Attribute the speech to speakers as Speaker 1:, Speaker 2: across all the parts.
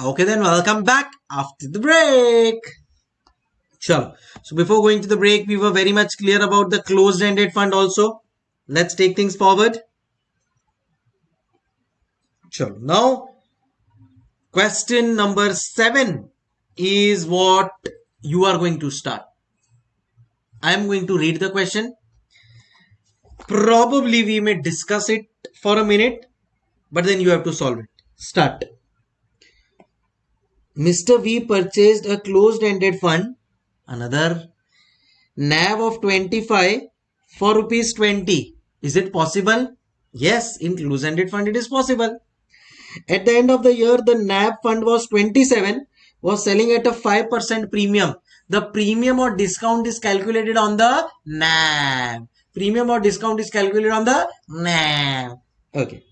Speaker 1: Okay, then welcome back after the break. Sure. So before going to the break, we were very much clear about the closed-ended fund also. Let's take things forward. Sure. Now, question number seven is what you are going to start. I am going to read the question. Probably we may discuss it for a minute, but then you have to solve it. Start. Mr. V purchased a closed-ended fund, another NAV of 25 for rupees 20. Is it possible? Yes, in closed-ended fund it is possible. At the end of the year, the NAV fund was 27, was selling at a 5% premium. The premium or discount is calculated on the NAV. Premium or discount is calculated on the NAV. Okay.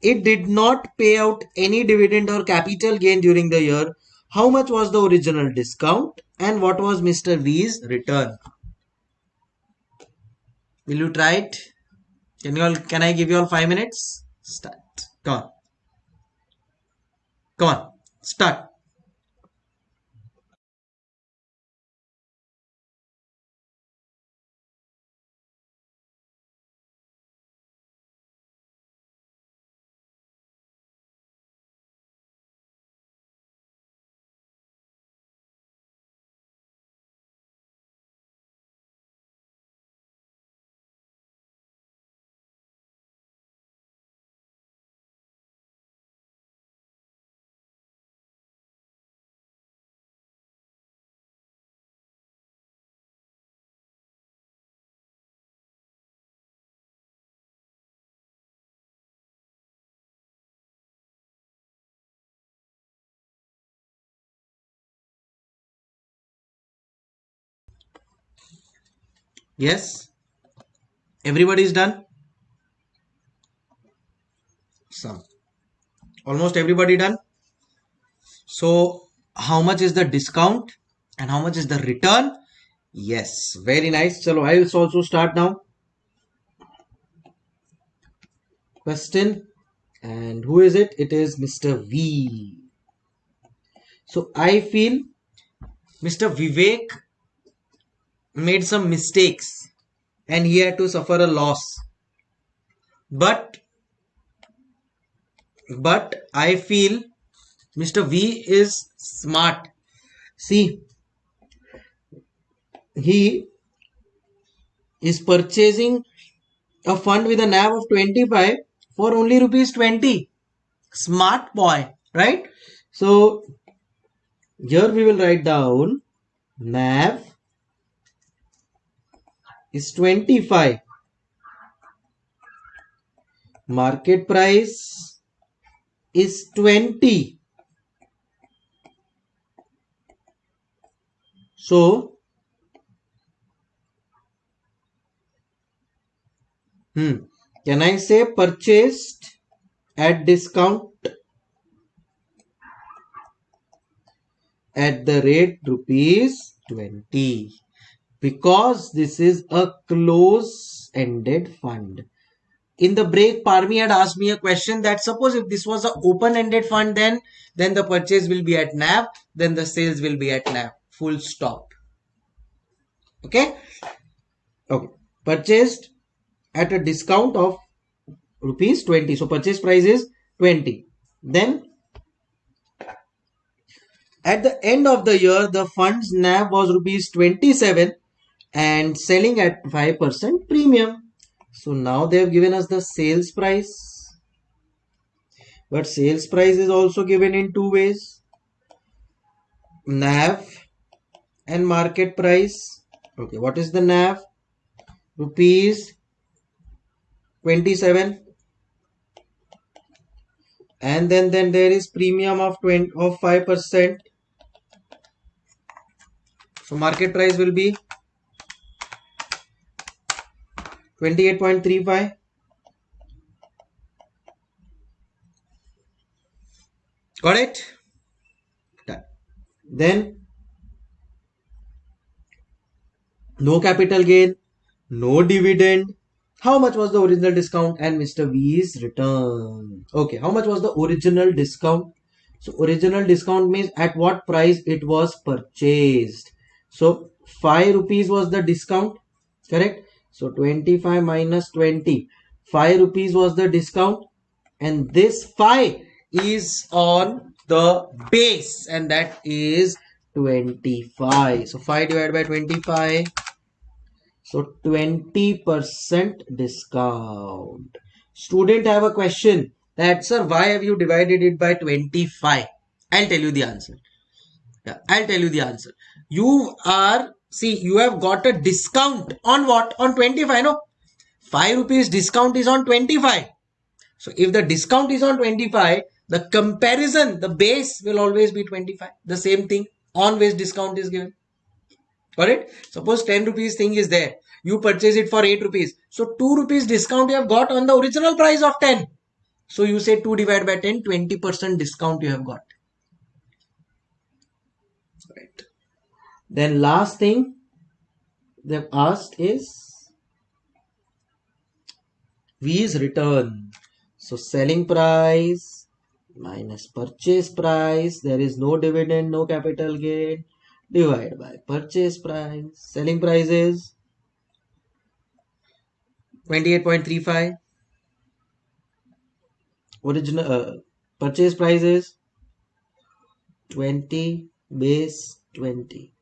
Speaker 1: It did not pay out any dividend or capital gain during the year how much was the original discount and what was Mr. V's return? Will you try it? Can you all, can I give you all five minutes? Start. Come on. Come on. Start. Yes? Everybody is done? Some. Almost everybody done? So, how much is the discount and how much is the return? Yes, very nice. So, I will also start now. Question. And who is it? It is Mr. V. So, I feel Mr. Vivek made some mistakes and he had to suffer a loss. But but i feel mr v is smart. See he is purchasing a fund with a nav of 25 for only rupees 20 smart boy right? So here we will write down nav is 25 market price is 20 so hmm can i say purchased at discount? At the rate rupees 20 because this is a close-ended fund. In the break, Parmi had asked me a question that suppose if this was an open-ended fund, then then the purchase will be at NAV, then the sales will be at NAV. Full stop. Okay. Okay. Purchased at a discount of rupees 20. So purchase price is 20. Then at the end of the year, the fund's NAV was rupees 27 and selling at 5% premium. So now they have given us the sales price. But sales price is also given in two ways. NAV and market price. Okay, what is the NAV? Rupees 27 and then then there is premium of 20 of 5 percent so market price will be 28.35 got it? Done. Then no capital gain no dividend. How much was the original discount? And mr v's return. Okay how much was the original discount? So original discount means at what price it was purchased. So 5 rupees was the discount, correct? So 25 minus 20. 5 rupees was the discount and this 5 is on the base and that is 25. So 5 divided by 25. So 20% discount. Student have a question that sir why have you divided it by 25? I'll tell you the answer. Yeah, I'll tell you the answer. You are see you have got a discount on what? On 25 no? 5 rupees discount is on 25 so if the discount is on 25 the comparison the base will always be 25 the same thing which discount is given. Got it? Suppose 10 rupees thing is there. You purchase it for 8 rupees. So 2 rupees discount you have got on the original price of 10 so you say 2 divided by 10 20 percent discount you have got right then last thing they've asked is v is return so selling price minus purchase price. There is no dividend, no capital gain. Divide by purchase price. Selling price is 28.35. Original uh, purchase price is 20 base 20.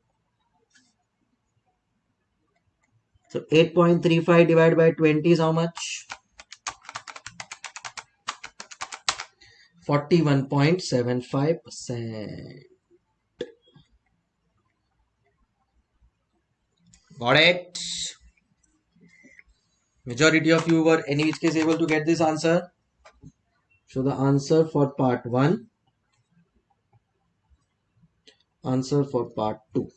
Speaker 1: So 8.35 divided by 20 is how much? 41.75%. Got it? Majority of you were any which case able to get this answer. So the answer for part 1. Answer for part 2.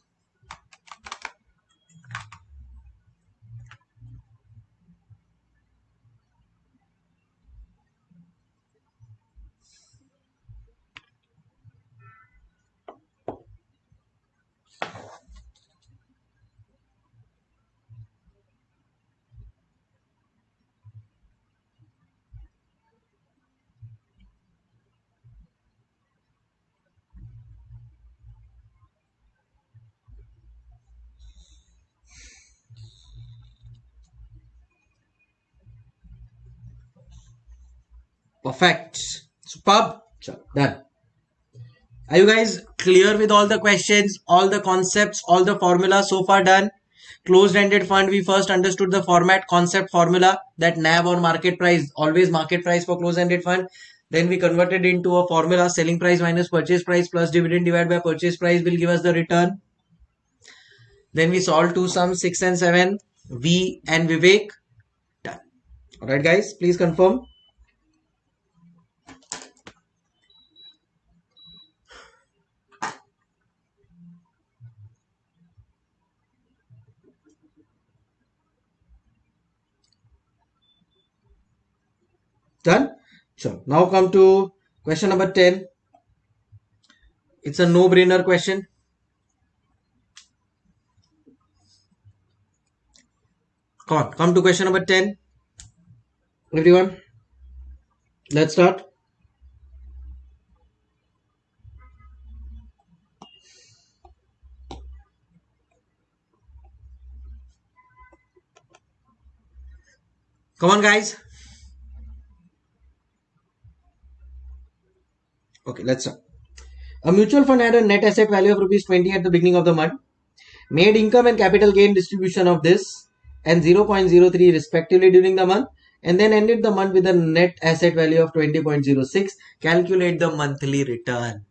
Speaker 1: Perfect. Superb. Done. Are you guys clear with all the questions, all the concepts, all the formulas so far done? Closed-ended fund, we first understood the format, concept, formula that NAV or market price, always market price for closed-ended fund. Then we converted into a formula, selling price minus purchase price plus dividend divided by purchase price will give us the return. Then we solved two sums, 6 and 7, V and Vivek. Done. Alright guys, please confirm. So now come to question number 10. It's a no-brainer question. Come on, come to question number 10. Everyone, let's start. Come on, guys. Okay, let's start. A mutual fund had a net asset value of rupees 20 at the beginning of the month, made income and capital gain distribution of this and 0.03 respectively during the month, and then ended the month with a net asset value of 20.06. Calculate the monthly return.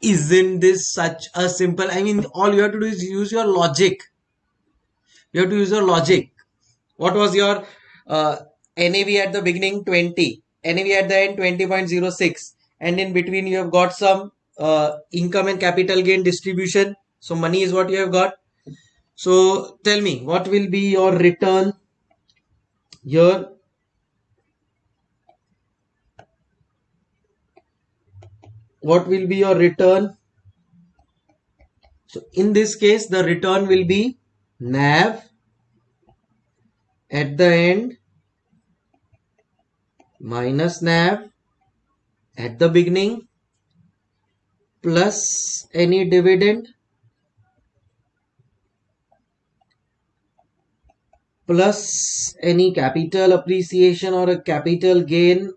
Speaker 1: Isn't this such a simple? I mean, all you have to do is use your logic. You have to use your logic. What was your uh, NAV at the beginning? 20. NAV at the end? 20.06 and in between you have got some uh, income and capital gain distribution. So money is what you have got. So tell me what will be your return here? What will be your return? So in this case the return will be nav at the end minus nav at the beginning plus any dividend plus any capital appreciation or a capital gain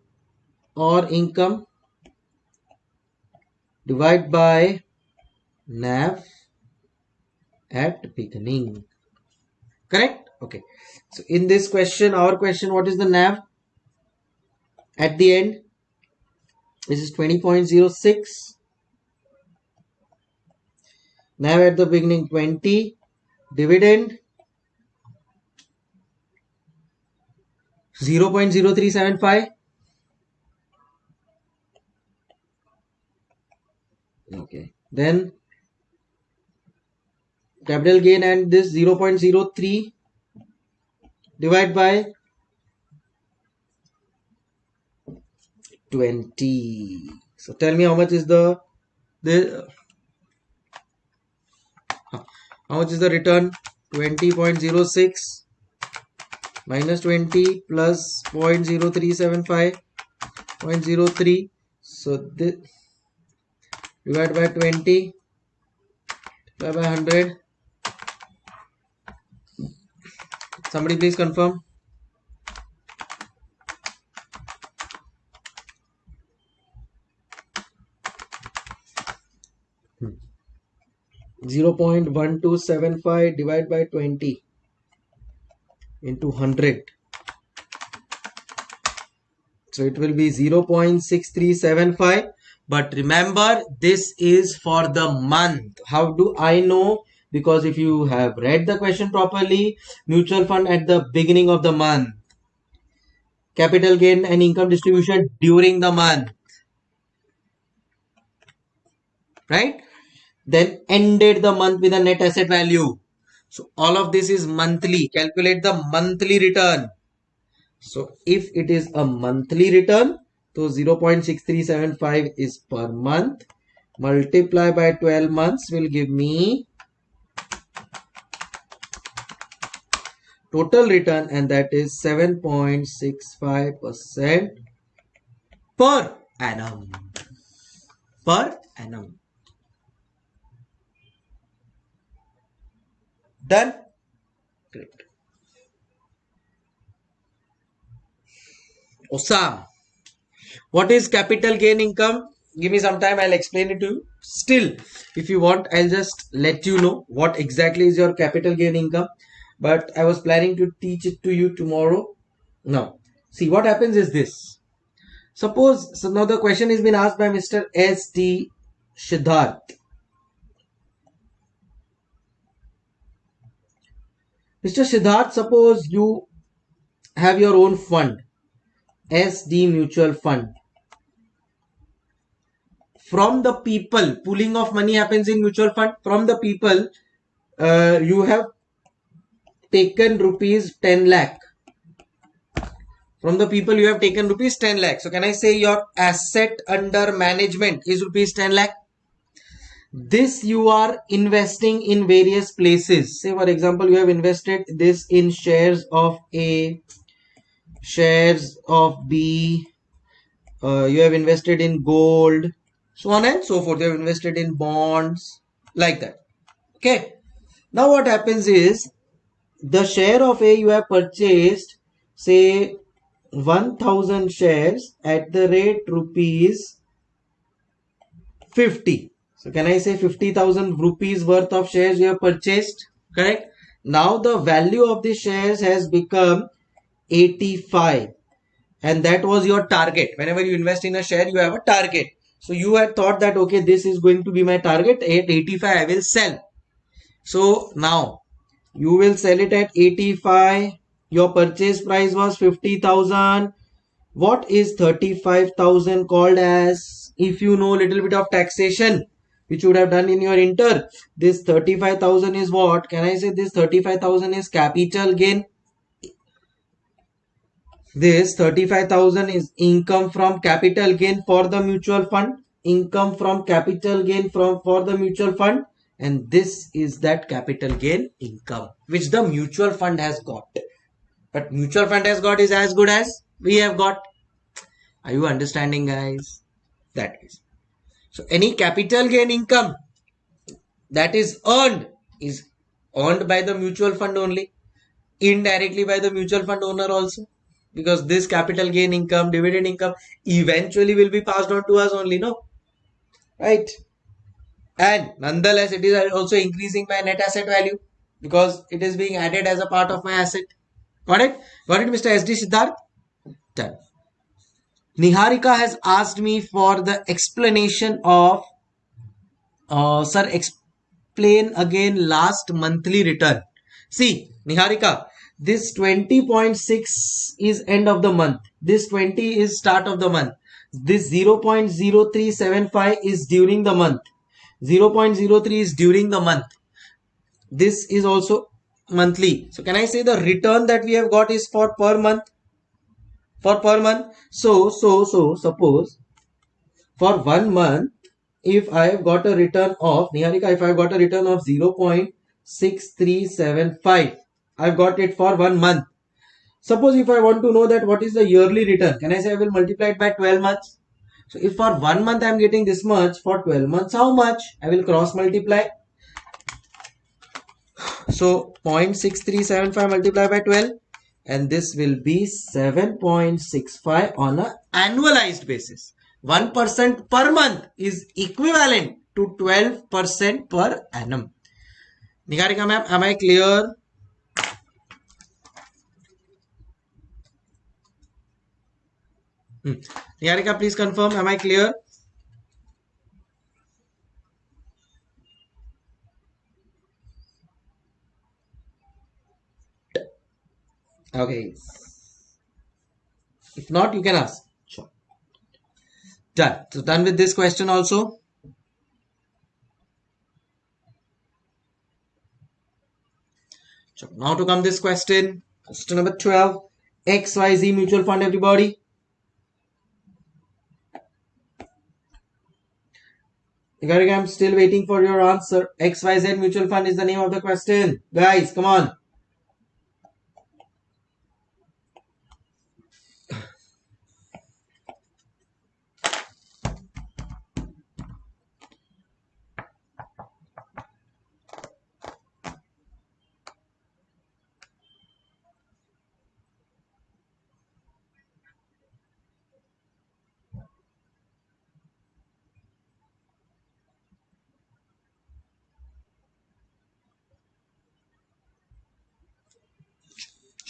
Speaker 1: or income divide by NAV at beginning. Correct? Okay. So in this question, our question, what is the NAV at the end? This is 20.06. now at the beginning 20. Dividend 0.0375. Okay. Then capital gain and this 0.03 divide by 20 so tell me how much is the the how much is the return? 20.06 minus 20 plus 0.0375 0.03 so this divide by 20 divide by 100 somebody please confirm 0.1275 divided by 20 into 100 so it will be 0.6375 but remember this is for the month. How do i know? Because if you have read the question properly mutual fund at the beginning of the month. Capital gain and income distribution during the month. Right then ended the month with a net asset value. So all of this is monthly. Calculate the monthly return. So if it is a monthly return, so 0.6375 is per month. Multiply by 12 months will give me total return and that is 7.65% per annum. Per annum. Done? Great. Osam. What is capital gain income? Give me some time, I'll explain it to you. Still, if you want, I'll just let you know what exactly is your capital gain income. But I was planning to teach it to you tomorrow. Now, see what happens is this. Suppose, so now the question has been asked by Mr. S.T. Siddharth. Mr. Siddharth, suppose you have your own fund, SD Mutual Fund. From the people, pooling of money happens in mutual fund. From the people, uh, you have taken rupees 10 lakh. From the people, you have taken rupees 10 lakh. So, can I say your asset under management is rupees 10 lakh? This you are investing in various places. Say for example you have invested this in shares of a shares of b uh, you have invested in gold so on and so forth. You have invested in bonds like that. Okay. Now what happens is the share of a you have purchased say 1000 shares at the rate rupees 50 so can I say 50,000 rupees worth of shares you have purchased? Correct. Now the value of the shares has become 85 and that was your target. Whenever you invest in a share, you have a target. So you had thought that, okay, this is going to be my target at 85, I will sell. So now you will sell it at 85. Your purchase price was 50,000. What is 35,000 called as? If you know a little bit of taxation, which you would have done in your inter. This 35,000 is what? Can I say this 35,000 is capital gain? This 35,000 is income from capital gain for the mutual fund. Income from capital gain from for the mutual fund. And this is that capital gain income which the mutual fund has got. But mutual fund has got is as good as we have got. Are you understanding guys? That is. So any capital gain income that is earned is earned by the mutual fund only, indirectly by the mutual fund owner also. Because this capital gain income, dividend income eventually will be passed on to us only, no? Right? And nonetheless, it is also increasing my net asset value because it is being added as a part of my asset. Got it? Got it, Mr. SD Siddharth? Done. Niharika has asked me for the explanation of, uh, sir, explain again last monthly return. See, Niharika, this 20.6 is end of the month. This 20 is start of the month. This 0.0375 is during the month. 0.03 is during the month. This is also monthly. So can I say the return that we have got is for per month? For per month. So, so, so, suppose for one month, if I have got a return of, Niharika, if I have got a return of 0.6375, I've got it for one month. Suppose if I want to know that what is the yearly return, can I say I will multiply it by 12 months? So if for one month I am getting this much, for 12 months how much? I will cross multiply. So 0.6375 multiplied by 12 and this will be 7.65 on a annualized basis. 1% per month is equivalent to 12% per annum. Niharika ma'am, am I clear? Hmm. Niharika, please confirm. Am I clear? Okay. If not, you can ask. Sure. Done. So done with this question also. So now to come this question. Question number 12. XYZ mutual fund everybody. I'm still waiting for your answer. XYZ mutual fund is the name of the question. Guys, come on.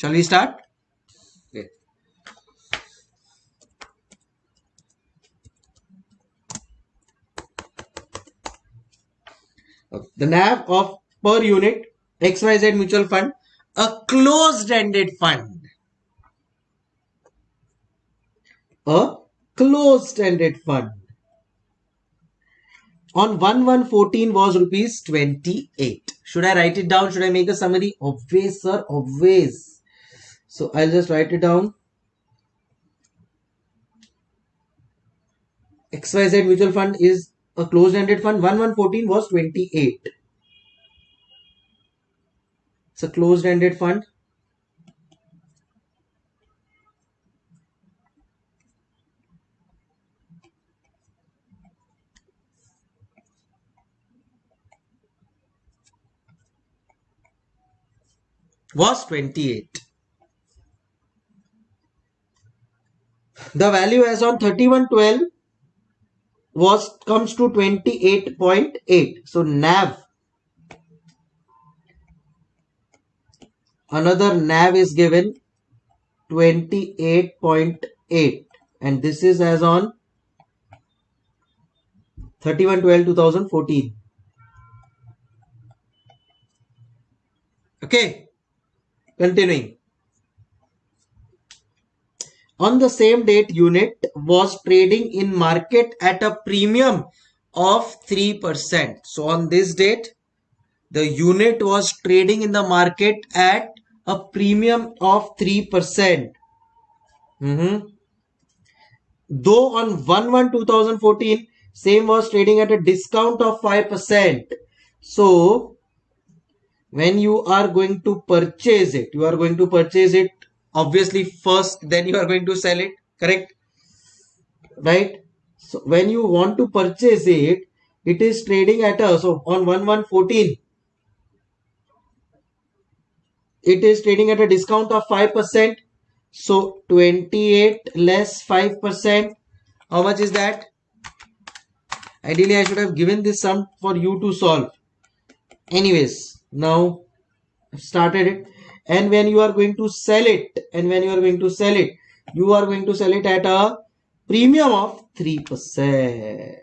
Speaker 1: Shall we start? Okay. The NAV of per unit XYZ mutual fund, a closed-ended fund. A closed-ended fund. On 1114 was rupees 28. Should I write it down? Should I make a summary? Always, sir. Always. So I'll just write it down. XYZ mutual fund is a closed-ended fund. 1114 was 28. It's a closed-ended fund. was 28. The value as on 3112 was comes to 28.8 so nav. Another nav is given 28.8 and this is as on 3112 2014 okay. Continuing on the same date unit was trading in market at a premium of 3%. So on this date, the unit was trading in the market at a premium of 3%. Mm-hmm. Though on 1 2014, same was trading at a discount of 5%. So when you are going to purchase it, you are going to purchase it obviously first then you are going to sell it correct? Right? So when you want to purchase it, it is trading at a so on 1114 it is trading at a discount of 5% so 28 less 5% how much is that? Ideally i should have given this sum for you to solve. Anyways now I've started it and when you are going to sell it and when you are going to sell it you are going to sell it at a premium of 3%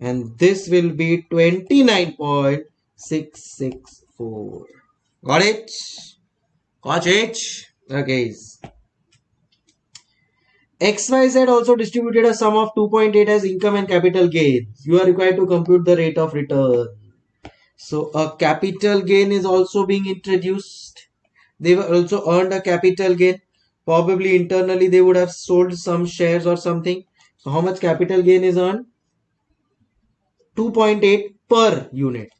Speaker 1: and this will be 29.664 got it? Got it? Okay xyz also distributed a sum of 2.8 as income and capital gains you are required to compute the rate of return so a capital gain is also being introduced they were also earned a capital gain probably internally they would have sold some shares or something so how much capital gain is earned 2.8 per unit.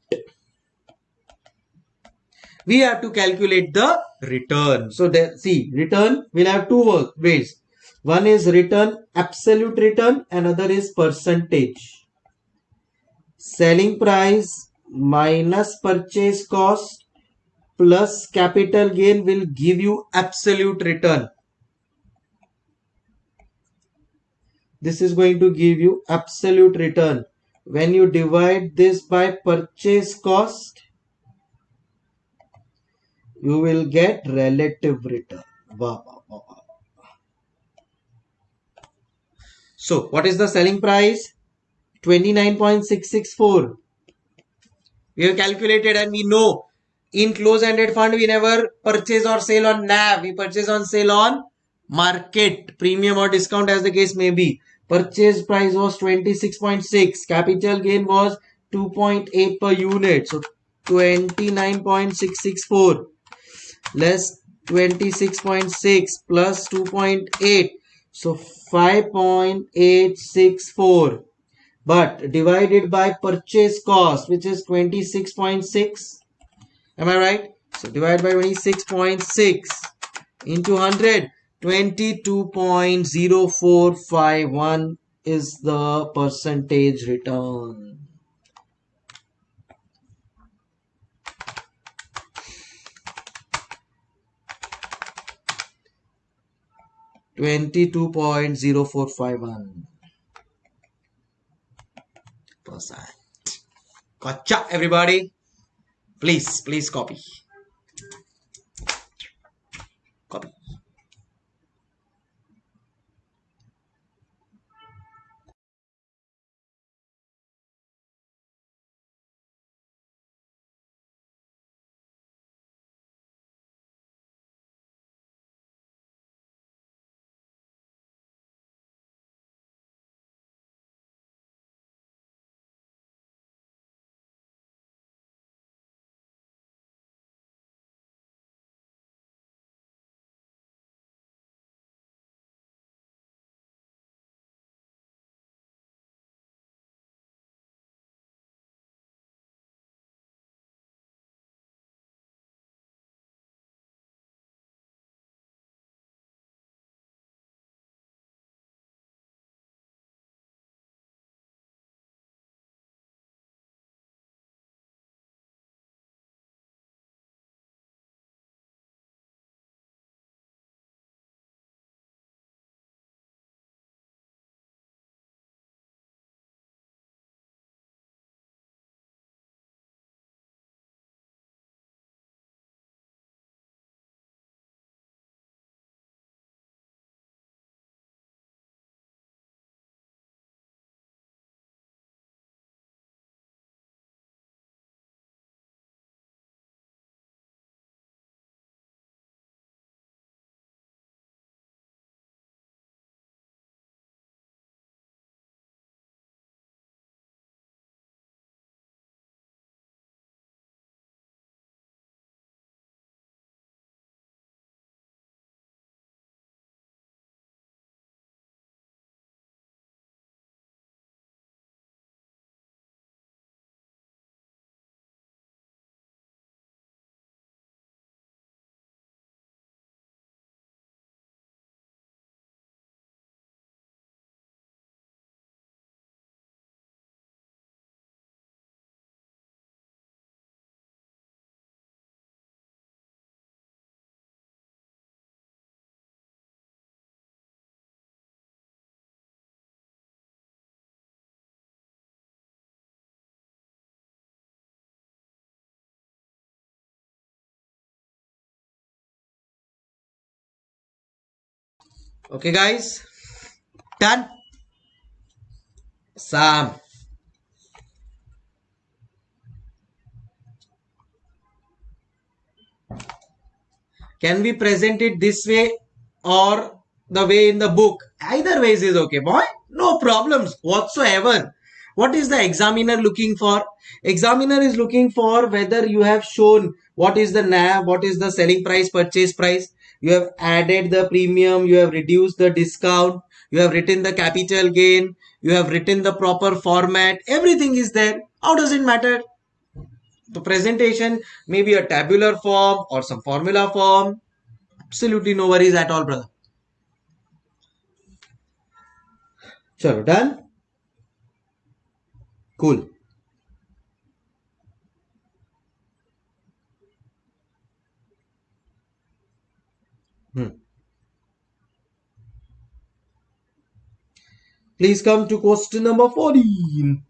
Speaker 1: We have to calculate the return. So there, see, return will have two ways. One is return, absolute return, another is percentage. Selling price minus purchase cost plus capital gain will give you absolute return. This is going to give you absolute return when you divide this by purchase cost you will get relative return so what is the selling price? 29.664 we have calculated and we know. In close-ended fund we never purchase or sell on NAV we purchase on sale on market. Premium or discount as the case may be. Purchase price was 26.6. Capital gain was 2.8 per unit. So 29.664 less 26.6 plus 2.8. So 5.864 but divided by purchase cost which is 26.6 am i right? So divide by 26.6 into 100 22.0451 is the percentage return. Twenty-two point zero four five one percent. Gotcha, everybody. Please, please. Copy. Okay, guys. Done. Sam. Can we present it this way or the way in the book? Either ways is okay, boy. No problems whatsoever. What is the examiner looking for? Examiner is looking for whether you have shown what is the NAV, what is the selling price, purchase price. You have added the premium, you have reduced the discount, you have written the capital gain, you have written the proper format. Everything is there. How does it matter? The presentation may be a tabular form or some formula form. Absolutely no worries at all, brother. Chalo, done? Cool. Hmm. Please come to question number 14.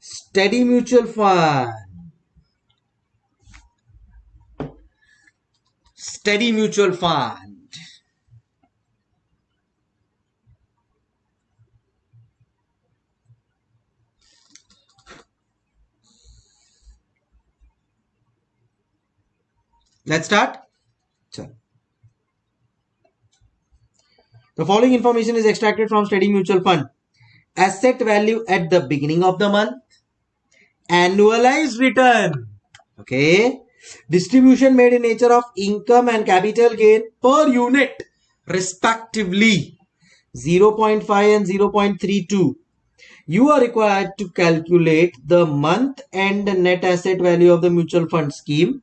Speaker 1: Steady mutual fund. Steady mutual fund. Let's start. The following information is extracted from Steady Mutual Fund. Asset value at the beginning of the month. Annualized return. Okay. Distribution made in nature of income and capital gain per unit respectively 0.5 and 0.32. You are required to calculate the month end net asset value of the mutual fund scheme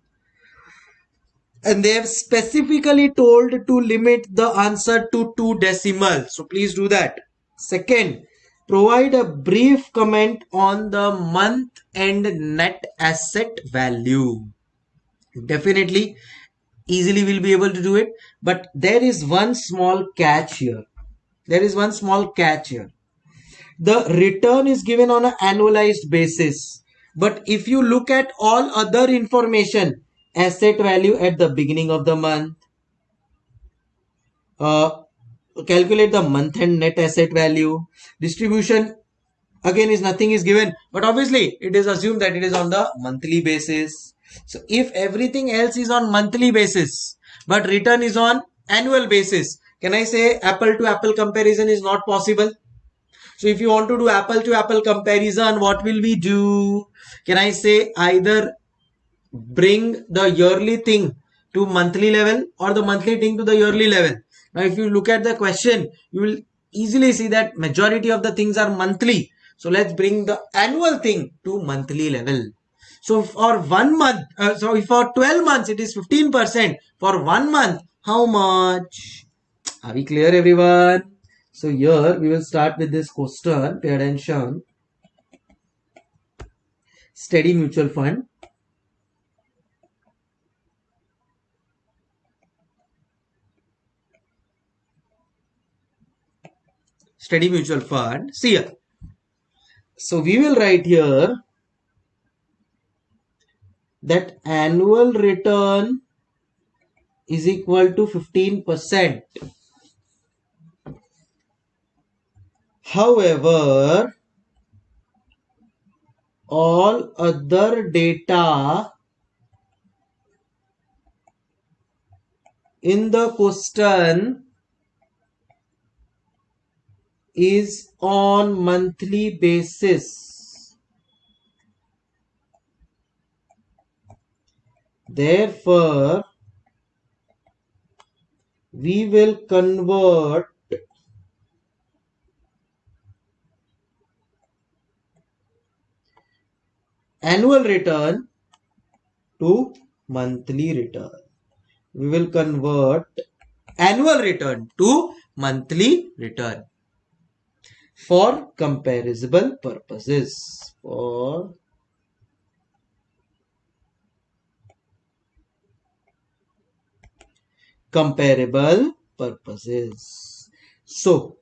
Speaker 1: and they have specifically told to limit the answer to two decimals. So please do that. Second, provide a brief comment on the month end net asset value. Definitely, easily we'll be able to do it. But there is one small catch here. There is one small catch here. The return is given on an annualized basis. But if you look at all other information, asset value at the beginning of the month. Uh, calculate the month end net asset value. Distribution again is nothing is given but obviously it is assumed that it is on the monthly basis. So if everything else is on monthly basis but return is on annual basis can i say apple to apple comparison is not possible? So if you want to do apple to apple comparison what will we do? Can i say either bring the yearly thing to monthly level or the monthly thing to the yearly level. Now, if you look at the question, you will easily see that majority of the things are monthly. So let's bring the annual thing to monthly level. So for one month, uh, so for 12 months, it is 15%. For one month, how much? Are we clear everyone? So here we will start with this question. Pay attention. Steady mutual fund. Steady mutual fund. See. So we will write here that annual return is equal to 15%. However, all other data in the question is on monthly basis. Therefore, we will convert annual return to monthly return. We will convert annual return to monthly return for comparable purposes. For comparable purposes. So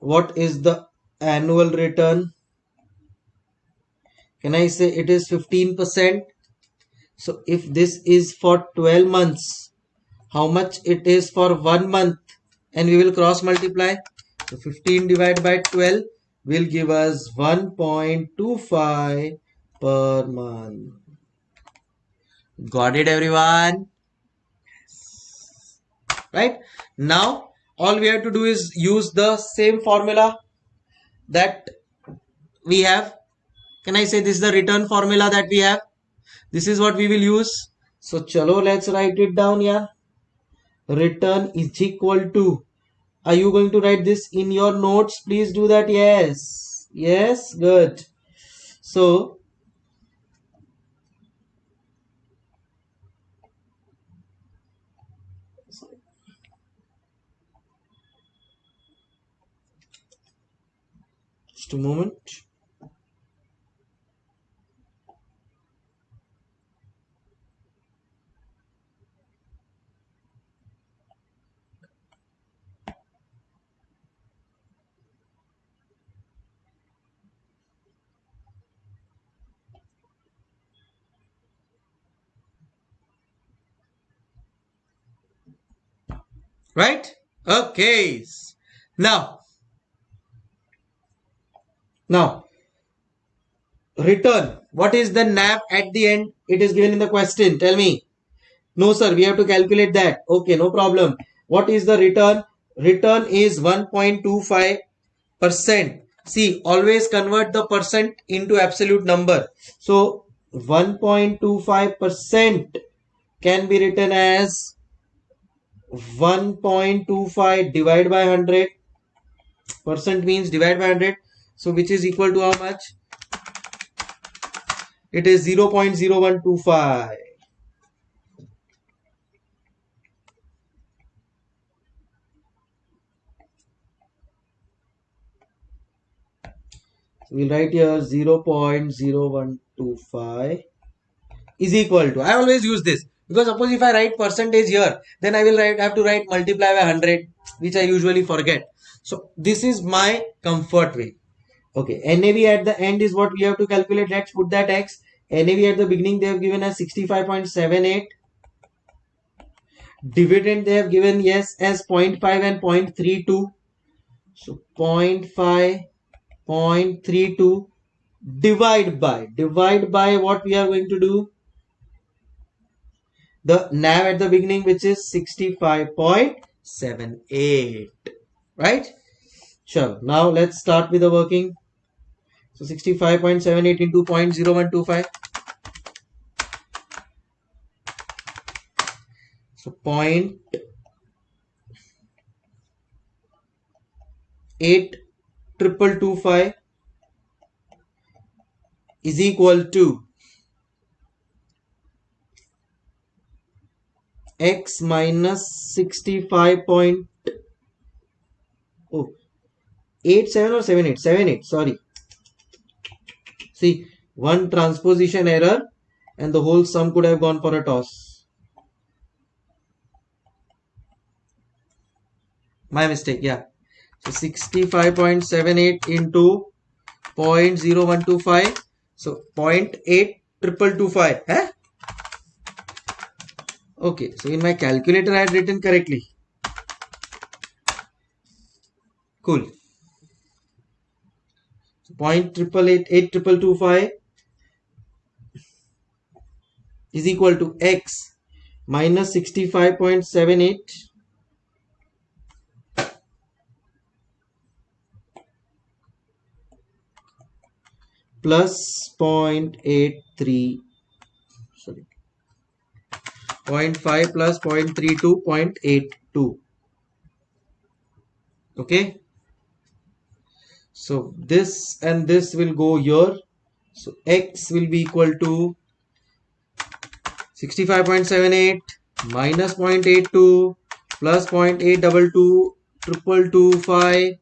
Speaker 1: what is the annual return? Can i say it is 15% So if this is for 12 months, how much it is for one month and we will cross multiply. So 15 divided by 12 will give us 1.25 per month. Got it everyone? Right? Now all we have to do is use the same formula that we have. Can I say this is the return formula that we have? This is what we will use. So chalo let's write it down here. Return is equal to. Are you going to write this in your notes? Please do that. Yes. Yes. Good. So just a moment right? Okay. Now now return. What is the nav at the end? It is given in the question. Tell me. No sir. We have to calculate that. Okay no problem. What is the return? Return is 1.25 percent. See always convert the percent into absolute number. So 1.25 percent can be written as 1.25 divided by 100 percent means divide by 100 so which is equal to how much? It is 0 0.0125 so we'll write here 0 0.0125 is equal to I always use this because suppose if I write percentage here, then I will write, have to write multiply by 100, which I usually forget. So this is my comfort way. Okay, NAV at the end is what we have to calculate. Let's put that X. NAV at the beginning they have given us 65.78. Dividend they have given yes as 0.5 and 0.32. So 0.5, 0.32 divide by, divide by what we are going to do the nav at the beginning which is 65.78 right? Sure. Now let's start with the working. So 65.78 into 0.0125 so point eight triple two five is equal to x minus 65 point oh 8 7 or 7 8 7 8 sorry. See one transposition error and the whole sum could have gone for a toss. My mistake yeah. So 65.78 into 0.0125 so 0.8 triple two five eh? Okay, so in my calculator I had written correctly. Cool. Point triple eight eight triple two five is equal to x minus sixty five point seven eight plus 0.83 sorry 0.5 plus 0.32 0.82 okay? So this and this will go here. So x will be equal to 65.78 minus 0.82 plus 0.822 triple two five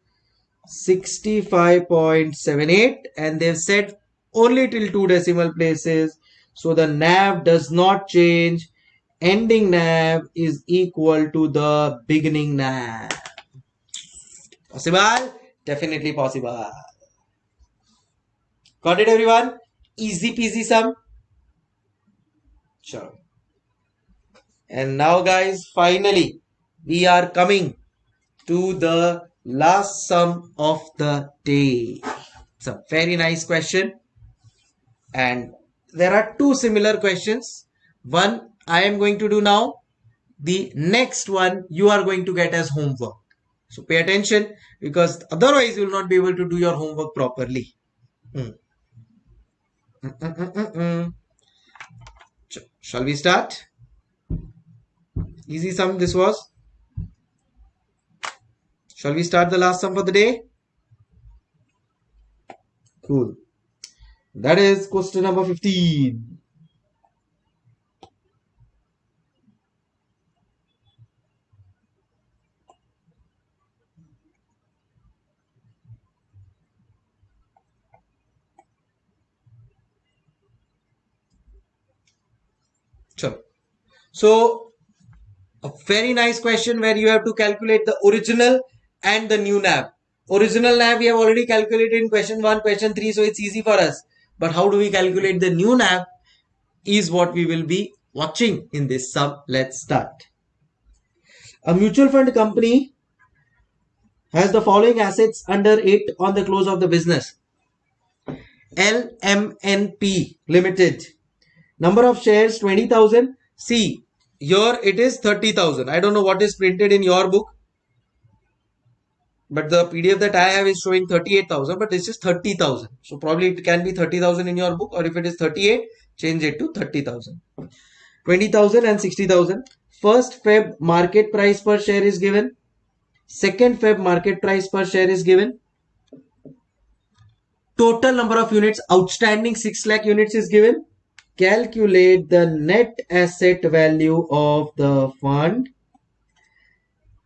Speaker 1: 65.78 and they've said only till two decimal places. So the nav does not change ending nav is equal to the beginning nav. Possible? Definitely possible. Got it everyone? Easy peasy sum. Sure. And now guys, finally, we are coming to the last sum of the day. It's a very nice question. And there are two similar questions. One I am going to do now. The next one you are going to get as homework. So pay attention because otherwise you will not be able to do your homework properly. Mm -mm -mm Shall we start? Easy sum this was. Shall we start the last sum for the day? Cool. That is question number 15. Sure. So a very nice question where you have to calculate the original and the new NAV. Original NAV we have already calculated in question 1, question 3 so it's easy for us. But how do we calculate the new NAV is what we will be watching in this sub. Let's start. A mutual fund company has the following assets under it on the close of the business. LMNP Limited Number of shares 20,000. See, here it is 30,000. I don't know what is printed in your book. But the PDF that I have is showing 38,000, but this is 30,000. So probably it can be 30,000 in your book or if it is 38, change it to 30,000. 20,000 and 60,000. First Feb market price per share is given. Second Feb market price per share is given. Total number of units outstanding 6 lakh units is given calculate the net asset value of the fund.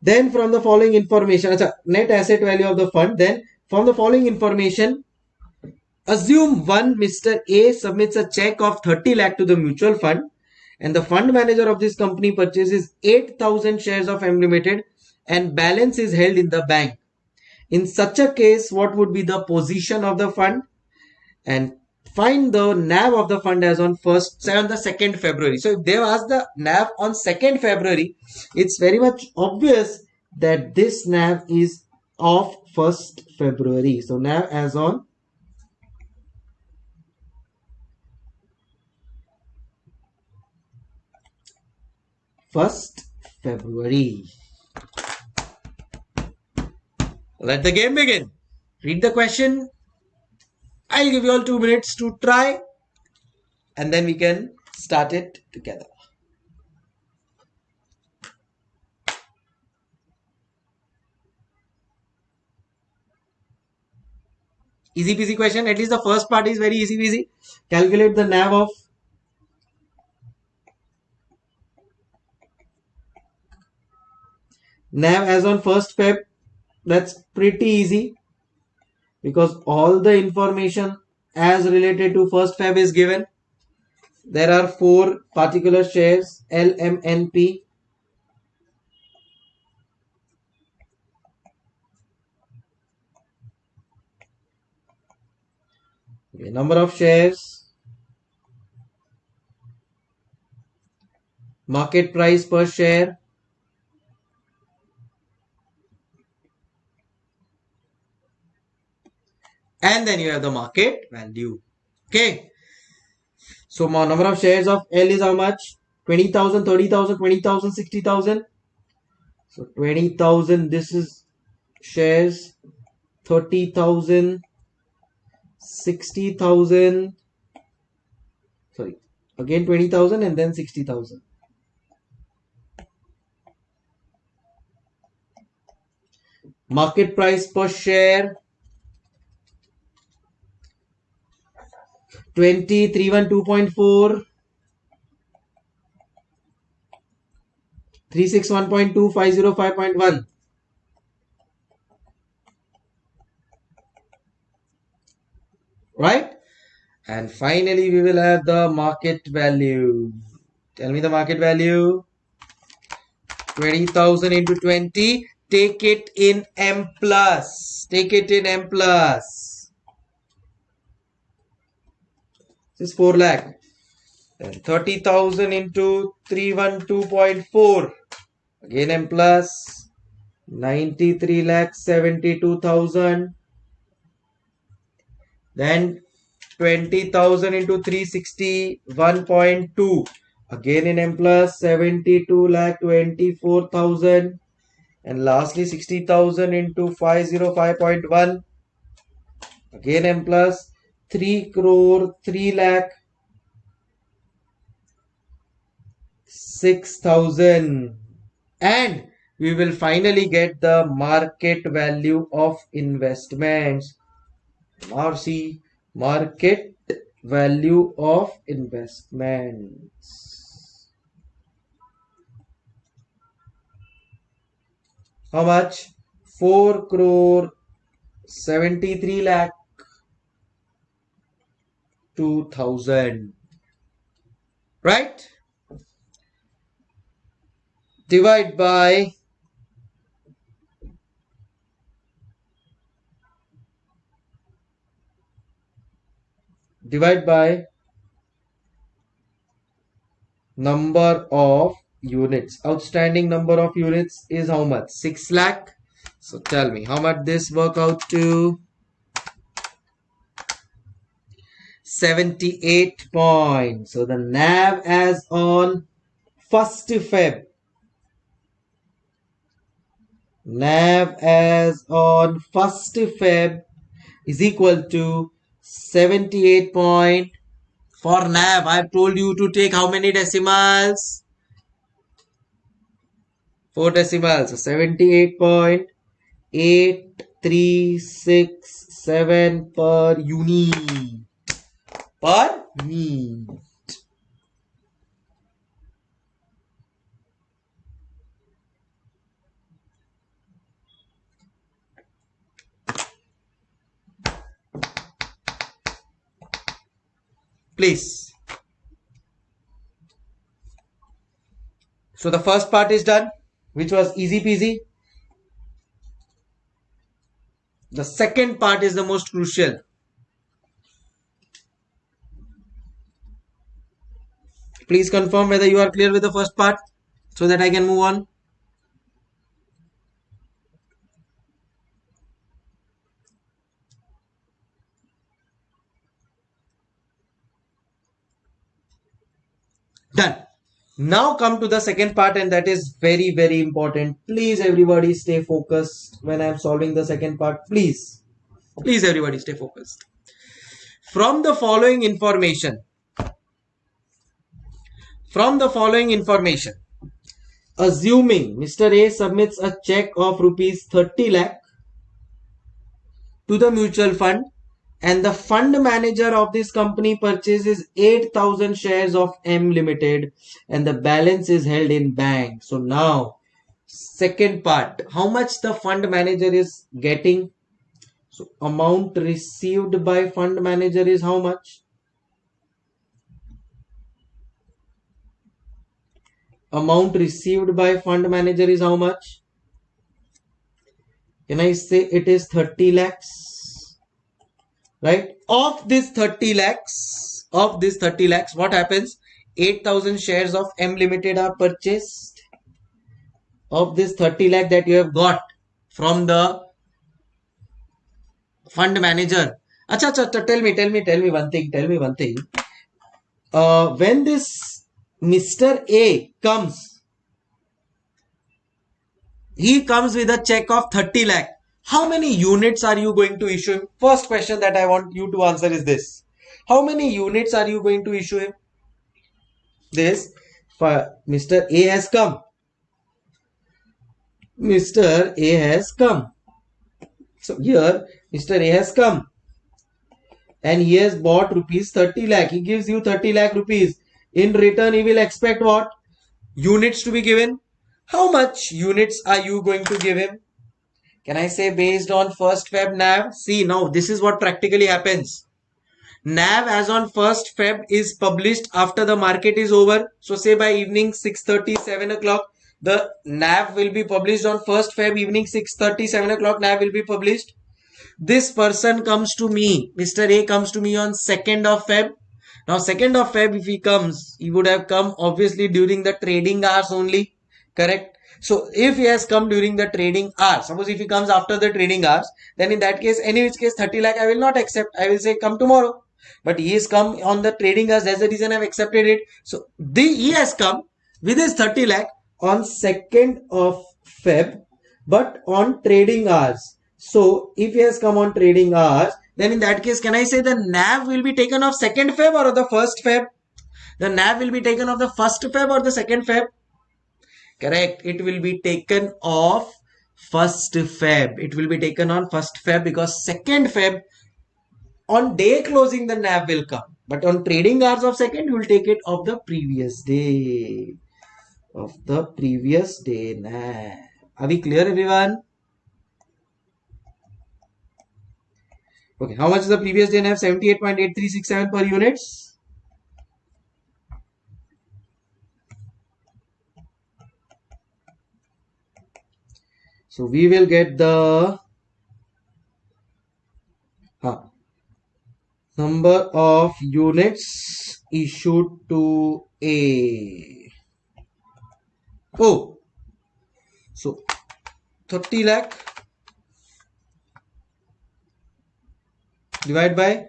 Speaker 1: Then from the following information net asset value of the fund then from the following information assume one mr a submits a check of 30 lakh to the mutual fund and the fund manager of this company purchases 8000 shares of m limited and balance is held in the bank. In such a case what would be the position of the fund? And find the NAV of the fund as on first, say on the 2nd February. So if they ask the NAV on 2nd February, it's very much obvious that this NAV is of 1st February. So NAV as on first February. Let the game begin. Read the question I'll give you all two minutes to try and then we can start it together. Easy peasy question. At least the first part is very easy peasy. Calculate the NAV of NAV as on first Feb. That's pretty easy because all the information as related to first fab is given. There are four particular shares lmnp okay, number of shares. Market price per share and then you have the market value. Okay. So my number of shares of L is how much? 20,000 30,000 20,000 60,000 so 20,000 this is shares. 30,000 60,000 sorry. Again 20,000 and then 60,000 market price per share 20, 312.4, 361.2, 505.1. Right? And finally, we will have the market value. Tell me the market value. 20,000 into 20. Take it in M plus. Take it in M plus. This is 4 lakh. Then 30,000 into 312.4. Again M plus 93 lakh 72,000. Then 20,000 into 361.2. Again in M plus 72 lakh 24,000. And lastly 60,000 into 505.1. Again M plus 3 crore 3 lakh 6000 and we will finally get the market value of investments. RC market value of investments. How much? 4 crore 73 lakh 2000 right? Divide by divide by number of units. Outstanding number of units is how much? 6 lakh? So tell me how much this work out to 78 points. So the nav as on 1st feb. Nav as on 1st Feb is equal to 78 point for nav. I've told you to take how many decimals? 4 decimals. So 78.8367 per unit per unit please. So the first part is done, which was easy peasy. The second part is the most crucial. Please confirm whether you are clear with the first part so that I can move on. Done. Now come to the second part and that is very very important. Please everybody stay focused when I am solving the second part. Please. Please everybody stay focused. From the following information. From the following information. Assuming Mr. A submits a check of rupees 30 lakh to the mutual fund and the fund manager of this company purchases 8000 shares of m limited and the balance is held in bank so now second part how much the fund manager is getting so amount received by fund manager is how much amount received by fund manager is how much? Can i say it is 30 lakhs? Right? Of this 30 lakhs of this 30 lakhs what happens? 8000 shares of m limited are purchased. Of this 30 lakh that you have got from the fund manager. Acha, acha, acha tell me tell me tell me one thing tell me one thing. Uh, when this mr a comes he comes with a check of 30 lakh how many units are you going to issue him? First question that I want you to answer is this. How many units are you going to issue him? This, Mr. A has come. Mr. A has come. So here, Mr. A has come. And he has bought rupees 30 lakh. He gives you 30 lakh rupees. In return, he will expect what? Units to be given. How much units are you going to give him? Can I say based on first Feb NAV? See now this is what practically happens. NAV as on first Feb is published after the market is over. So say by evening 6.30, 7 o'clock, the NAV will be published on first Feb evening 6.30, 7 o'clock NAV will be published. This person comes to me, Mr. A comes to me on 2nd of Feb Now 2nd of Feb if he comes, he would have come obviously during the trading hours only. Correct? So if he has come during the trading hours, suppose if he comes after the trading hours, then in that case, any which case 30 lakh I will not accept. I will say come tomorrow. But he has come on the trading hours. That's the reason I've accepted it. So the, he has come with his 30 lakh on 2nd of Feb, but on trading hours. So if he has come on trading hours, then in that case, can I say the NAV will be taken of 2nd Feb or the 1st Feb? The NAV will be taken of the 1st Feb or the 2nd Feb? Correct. It will be taken off 1st Feb. It will be taken on 1st Feb because 2nd Feb on day closing the NAV will come. But on trading hours of 2nd, you will take it of the previous day. Of the previous day NAV. Are we clear everyone? Okay, how much is the previous day NAV? 78.8367 per units. So we will get the huh, number of units issued to A. Oh, so 30 lakh divided by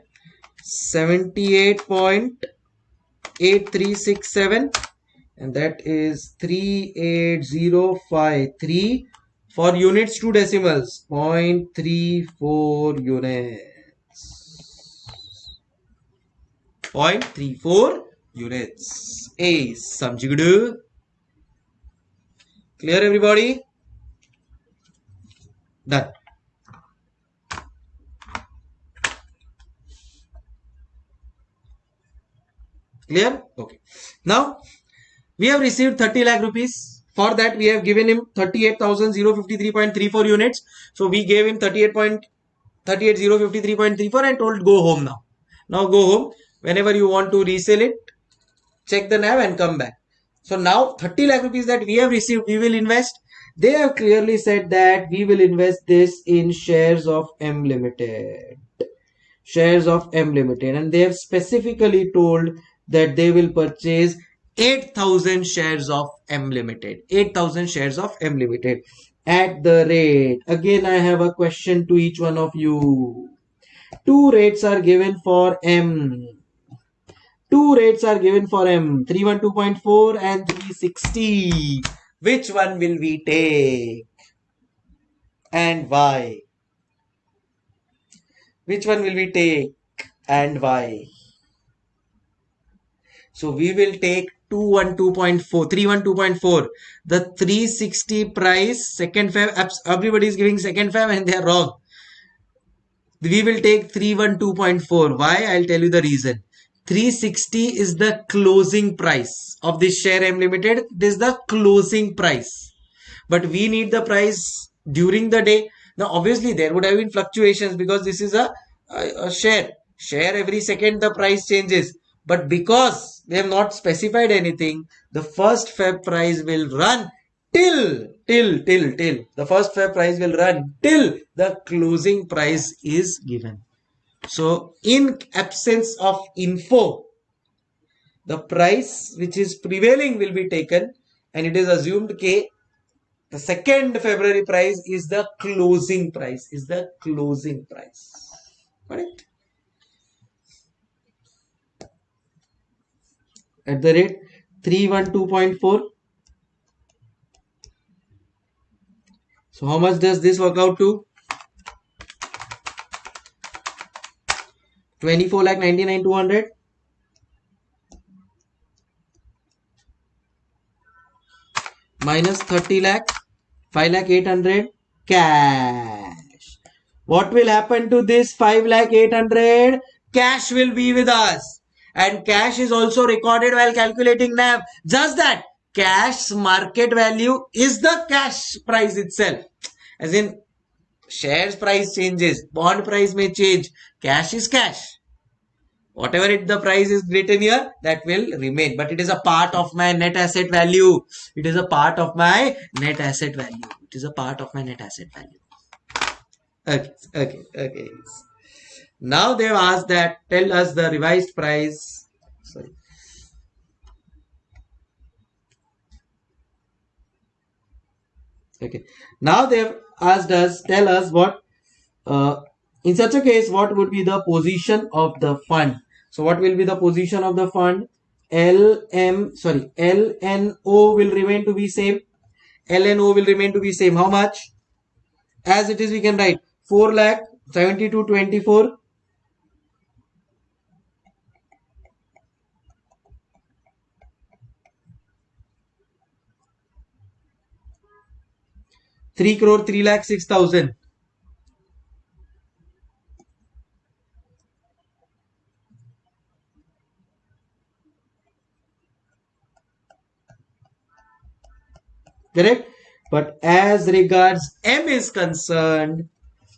Speaker 1: 78.8367 and that is 38053 for units to decimals 0.34 units. 0.34 units. A samjigudu clear everybody? Done clear okay now we have received 30 lakh rupees for that, we have given him 38,053.34 units. So we gave him 38.38053.34 and told go home now. Now go home. Whenever you want to resell it, check the NAV and come back. So now 30 lakh rupees that we have received, we will invest. They have clearly said that we will invest this in shares of M Limited. Shares of M Limited. And they have specifically told that they will purchase 8000 shares of M Limited. 8000 shares of M Limited at the rate. Again, I have a question to each one of you. Two rates are given for M. Two rates are given for M. 312.4 and 360. Which one will we take? And why? Which one will we take and why? So we will take 212.4 312.4 the 360 price second fab everybody is giving second fab and they are wrong. We will take 312.4 why? I'll tell you the reason. 360 is the closing price of this share m limited. Is the closing price. But we need the price during the day. Now obviously there would have been fluctuations because this is a, a, a share. Share every second the price changes but because they have not specified anything, the first Feb price will run till, till, till, till. The first Feb price will run till the closing price is given. So in absence of info, the price which is prevailing will be taken and it is assumed K. The second February price is the closing price, is the closing price. Got at the rate 312.4 so how much does this work out to? 24 lakh 99 200 minus 30 lakh 5 lakh 800 cash. What will happen to this 5 lakh 800 cash will be with us and cash is also recorded while calculating NAV. Just that cash market value is the cash price itself. As in shares price changes, bond price may change, cash is cash. Whatever it the price is written here, that will remain. But it is a part of my net asset value. It is a part of my net asset value. It is a part of my net asset value. Okay, okay, okay. Now they've asked that tell us the revised price. Sorry. Okay. Now they've asked us tell us what uh, in such a case what would be the position of the fund? So what will be the position of the fund? Lm sorry lno will remain to be same. Lno will remain to be same. How much? As it is we can write 4 lakh 72 24 3 crore 3 lakh 6000 correct? But as regards m is concerned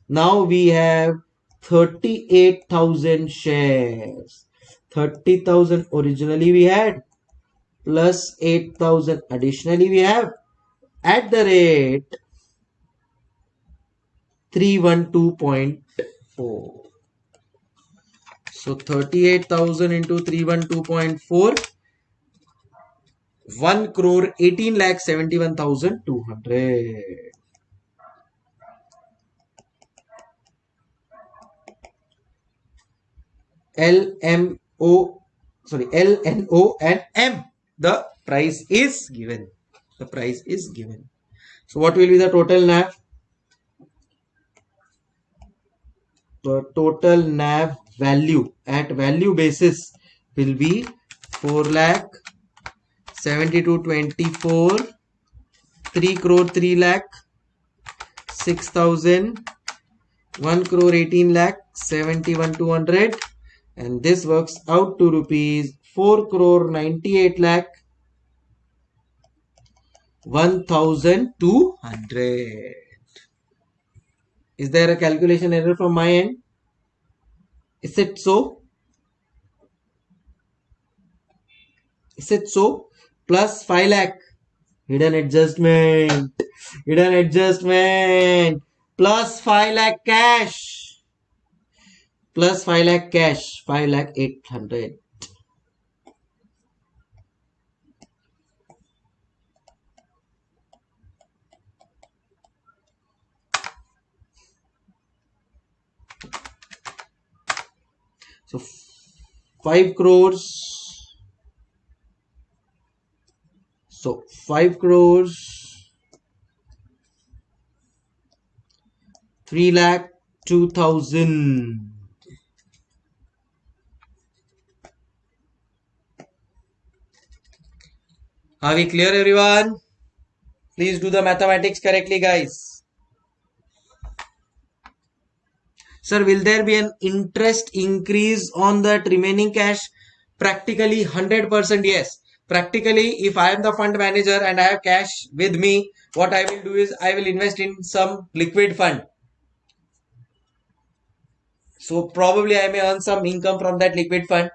Speaker 1: now we have 38000 shares. 30000 originally we had plus 8000 additionally we have. At the rate 312.4 so 38000 into 312.4 1 crore 18 lakh 71200 LMO sorry LNO and M. The price is given. The price is given. So what will be the total NAV the total NAV value. At value basis will be 4 lakh 72 24 3 crore 3 lakh 6000 1 crore 18 lakh 71 200 and this works out to rupees 4 crore 98 lakh 1200 is there a calculation error from my end? Is it so? Is it so? Plus 5 lakh. Hidden adjustment. Hidden adjustment. Plus 5 lakh cash. Plus 5 lakh cash. 5 lakh 800. So 5 crores. So 5 crores. 3 lakh 2000. Are we clear everyone? Please do the mathematics correctly guys. Sir, will there be an interest increase on that remaining cash? Practically 100% yes. Practically, if I am the fund manager and I have cash with me, what I will do is I will invest in some liquid fund. So probably I may earn some income from that liquid fund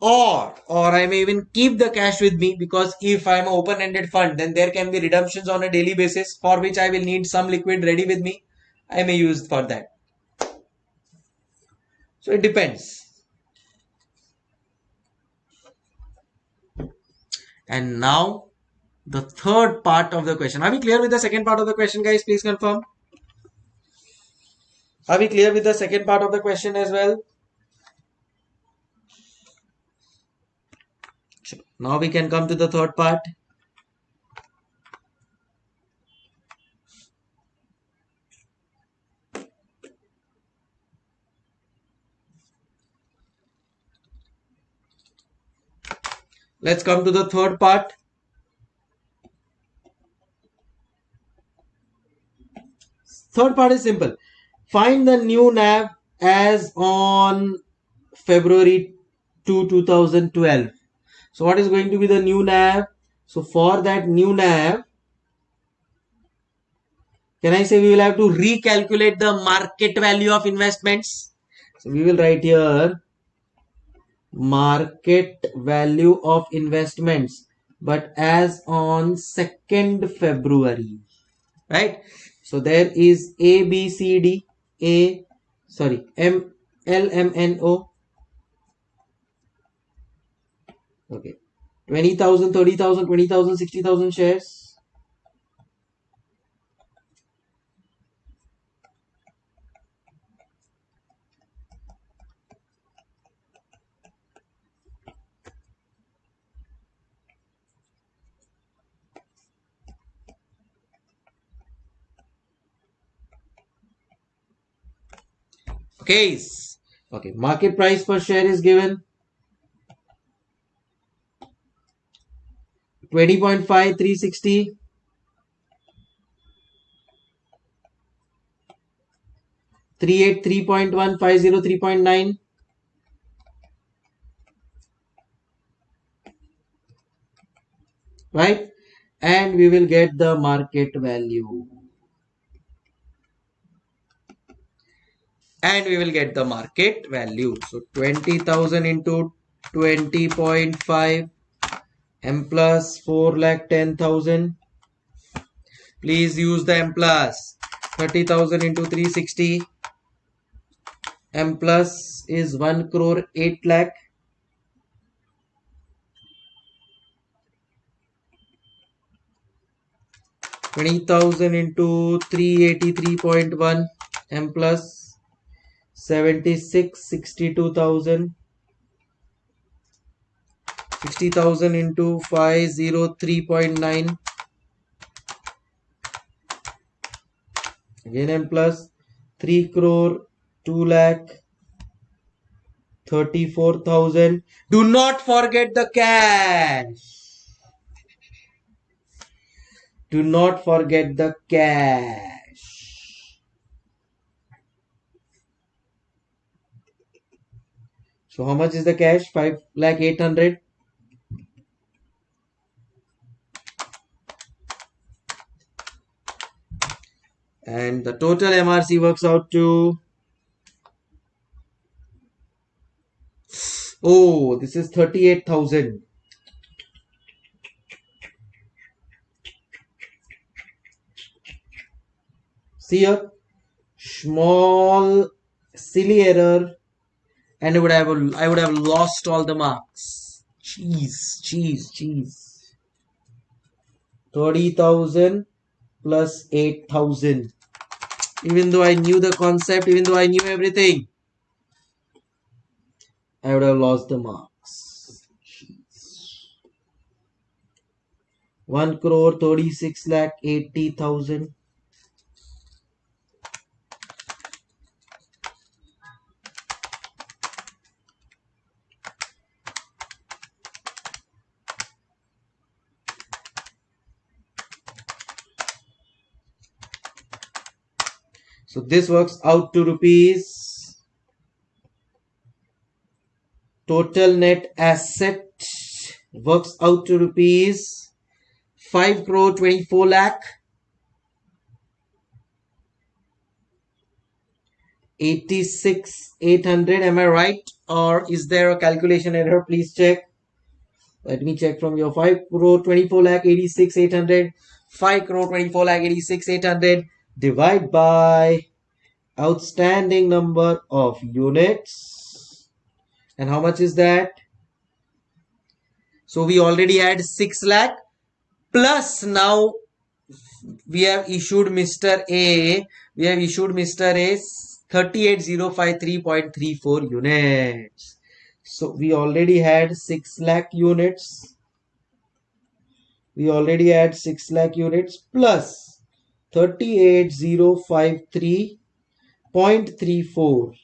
Speaker 1: or or I may even keep the cash with me because if I'm an open-ended fund then there can be redemptions on a daily basis for which I will need some liquid ready with me. I may use for that. So it depends. And now the third part of the question. Are we clear with the second part of the question, guys? Please confirm. Are we clear with the second part of the question as well? Now we can come to the third part. Let's come to the third part. Third part is simple. Find the new NAV as on February 2, 2012. So what is going to be the new NAV? So for that new NAV, can I say we will have to recalculate the market value of investments? So we will write here market value of investments but as on 2nd February right so there is A B C D A sorry M L M N O Okay. 20,000, 30,000, 20,000, 60,000 shares. Okay. Okay. Market price per share is given. 20.5, 360. Three eight three point one five zero three point nine. Right? And we will get the market value. And we will get the market value. So 20,000 into 20.5 m plus 4 lakh 10,000. Please use the m plus 30,000 into 360. m plus is 1 crore 8 lakh. Twenty thousand into three eighty three point one m plus seventy six sixty two thousand 60,000 into 503.9 again m plus 3 crore 2 lakh 34,000 do not forget the cash. Do not forget the cash so how much is the cash? 5 lakh 800 and the total MRC works out to oh this is 38,000 see a small silly error and I would have I would have lost all the marks cheese cheese cheese 30,000 plus 8,000 even though I knew the concept, even though I knew everything, I would have lost the marks. 1 crore 36 lakh 80,000. So this works out to rupees total net asset works out to rupees 5 crore 24 lakh 86 800 am i right? Or is there a calculation error? Please check. Let me check from your 5 crore 24 lakh 86 800 5 crore 24 lakh 86 800 divide by outstanding number of units. And how much is that? So we already had 6 lakh. Plus now we have issued mr a we have issued mr a 38053.34 units. So we already had 6 lakh units. We already had 6 lakh units plus 38053.34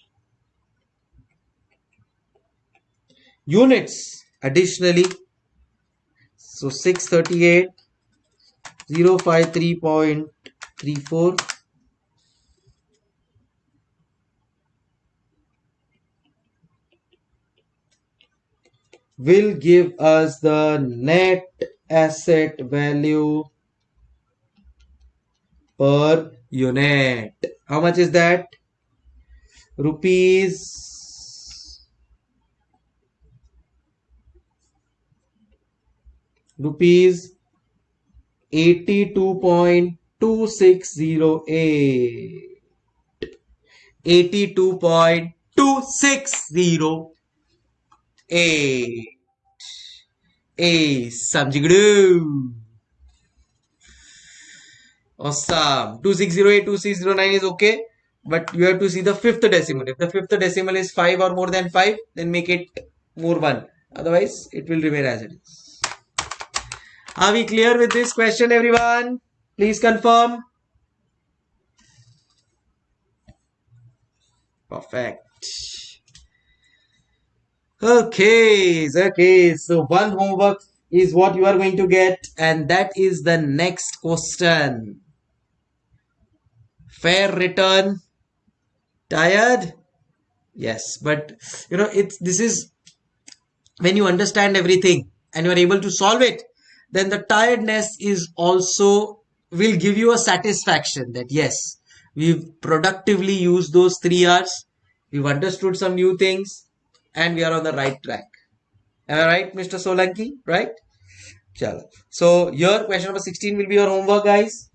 Speaker 1: units additionally so 638 053.34 will give us the net asset value per unit. How much is that? Rupees rupees 82.2608 82.2608 A. Samjigdu. Awesome. 2608, 2609 is okay. But you have to see the fifth decimal. If the fifth decimal is 5 or more than 5, then make it more 1. Otherwise, it will remain as it is. Are we clear with this question, everyone? Please confirm. Perfect. Okay, okay. So one homework is what you are going to get and that is the next question. Fair return. Tired? Yes, but you know, it's this is when you understand everything and you are able to solve it, then the tiredness is also will give you a satisfaction that yes, we've productively used those three hours, we've understood some new things, and we are on the right track. Am I right, Mr. Solanki? Right? Chalo. So your question number 16 will be your homework, guys.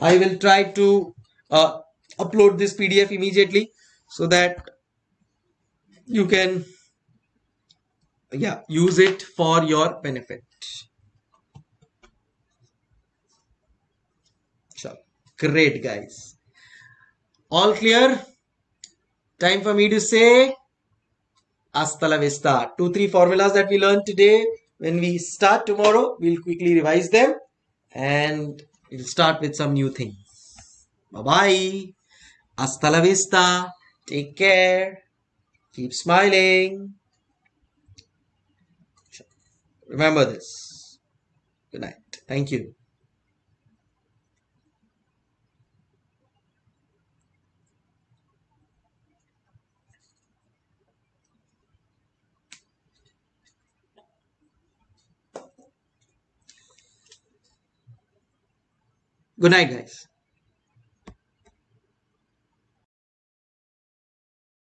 Speaker 1: I will try to uh, upload this PDF immediately so that you can yeah use it for your benefit. Sure. Great guys. All clear? Time for me to say hasta la vista. Two, three formulas that we learned today. When we start tomorrow, we'll quickly revise them and we'll start with some new things. Bye bye. Hasta la vista. Take care. Keep smiling. Remember this. Good night. Thank you. Good night, guys.